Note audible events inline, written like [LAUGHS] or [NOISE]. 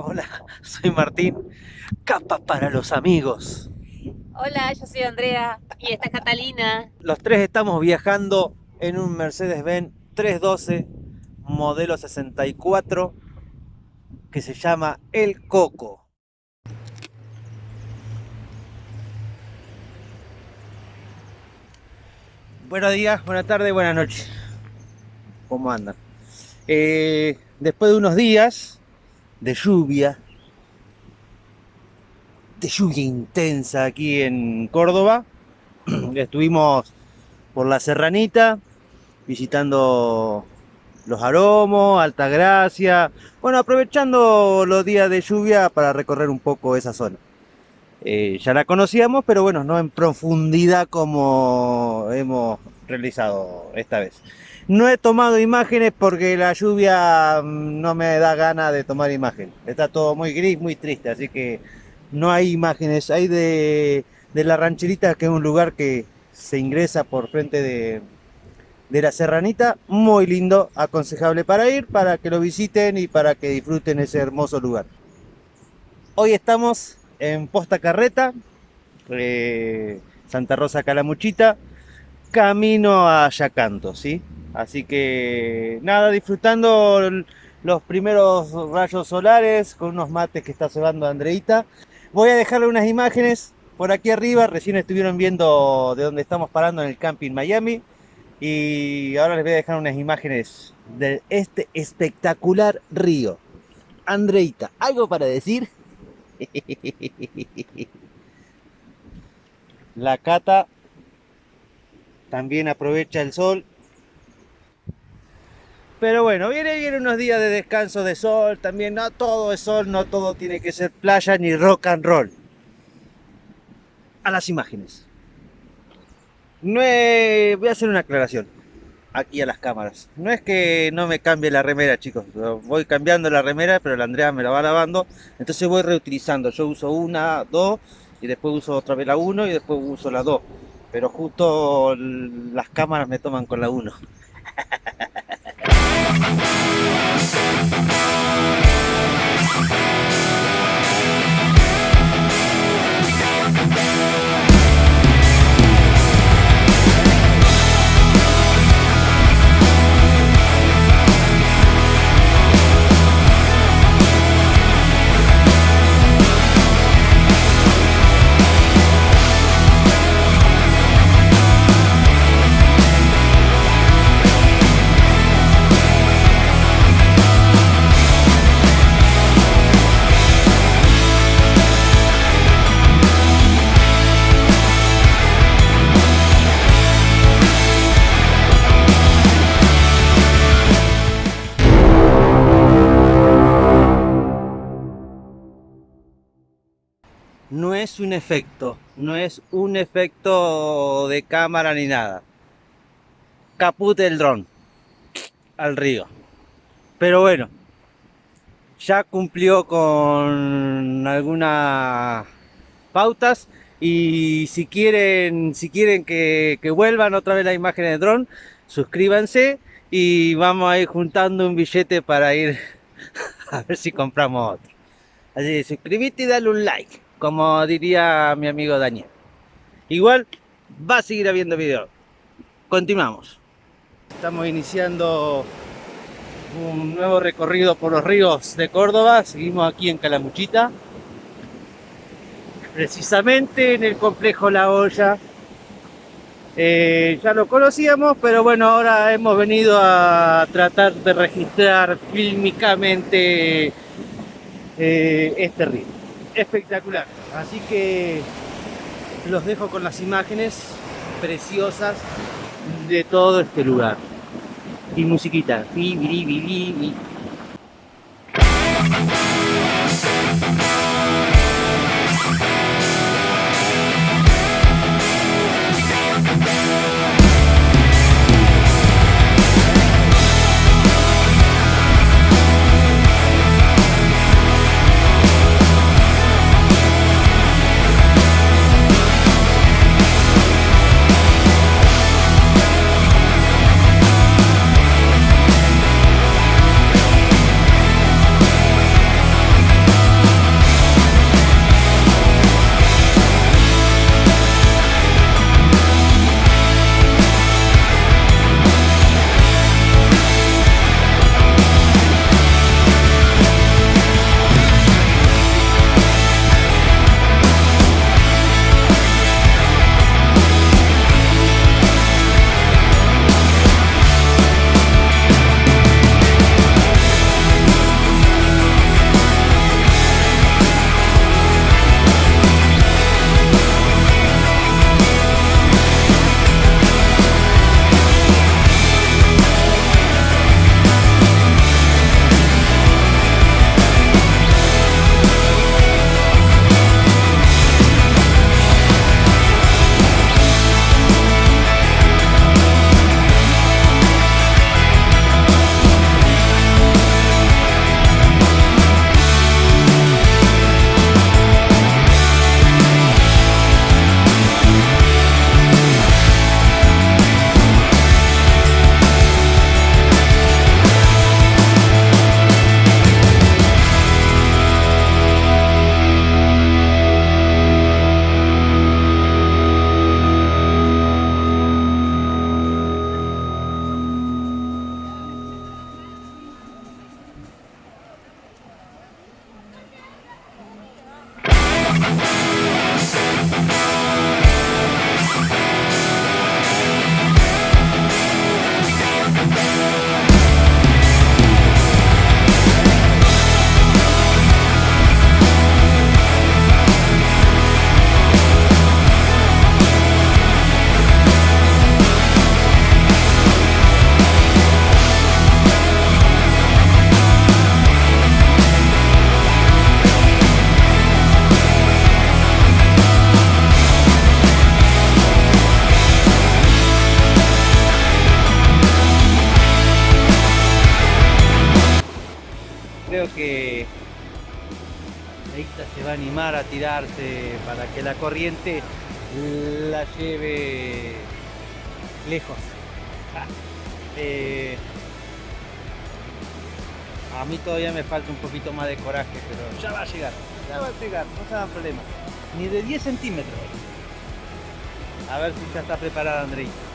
Hola, [LAUGHS] soy Martín, capa para los amigos. Hola, yo soy Andrea y esta es Catalina. Los tres estamos viajando en un Mercedes-Benz 312 modelo 64 que se llama El Coco. Buenos días, buenas tardes, buenas noches. ¿Cómo andan? Eh, después de unos días de lluvia, de lluvia intensa aquí en Córdoba, [CLEARS THROAT] estuvimos por la Serranita visitando los Aromos, Altagracia, bueno, aprovechando los días de lluvia para recorrer un poco esa zona. Eh, ya la conocíamos, pero bueno, no en profundidad como hemos realizado esta vez. No he tomado imágenes porque la lluvia mm, no me da ganas de tomar imágenes. Está todo muy gris, muy triste, así que no hay imágenes. Hay de, de la rancherita, que es un lugar que se ingresa por frente de, de la Serranita, muy lindo, aconsejable para ir, para que lo visiten y para que disfruten ese hermoso lugar. Hoy estamos en Posta Carreta, eh, Santa Rosa Calamuchita, camino a Yacanto, ¿sí? Así que nada, disfrutando los primeros rayos solares con unos mates que está cebando Andreita. Voy a dejarle unas imágenes por aquí arriba, recién estuvieron viendo de dónde estamos parando en el camping Miami. Y ahora les voy a dejar unas imágenes de este espectacular río. Andreita, ¿algo para decir? [LAUGHS] La cata también aprovecha el sol. Pero bueno, viene, viene unos días de descanso de sol, también no todo es sol, no todo tiene que ser playa ni rock and roll. A las imágenes. No Voy a hacer una aclaración aquí a las cámaras. No es que no me cambie la remera, chicos. Voy cambiando la remera, pero la Andrea me la va lavando. Entonces voy reutilizando. Yo uso una, dos, y después uso otra vez la uno y después uso la dos pero justo las cámaras me toman con la 1. [LAUGHS] un efecto, no es un efecto de cámara ni nada. Caput del dron al río. Pero bueno, ya cumplió con algunas pautas y si quieren, si quieren que, que vuelvan otra vez la imagen de dron, suscríbanse y vamos a ir juntando un billete para ir [LAUGHS] a ver si compramos otro. Así que suscríbete y dale un like como diría mi amigo Daniel. Igual va a seguir habiendo video. Continuamos. Estamos iniciando un nuevo recorrido por los ríos de Córdoba. Seguimos aquí en Calamuchita. Precisamente en el complejo La Olla. Eh, ya lo conocíamos, pero bueno, ahora hemos venido a tratar de registrar fílmicamente eh, este río espectacular. Así que los dejo con las imágenes preciosas de todo este lugar. Y musiquita. Andreita se va a animar a tirarse para que la corriente la lleve lejos. Ah, eh, a mí todavía me falta un poquito más de coraje, pero ya va a llegar, ya va a llegar, no se hagan problema. Ni de 10 centímetros. A ver si ya está preparada Andreita.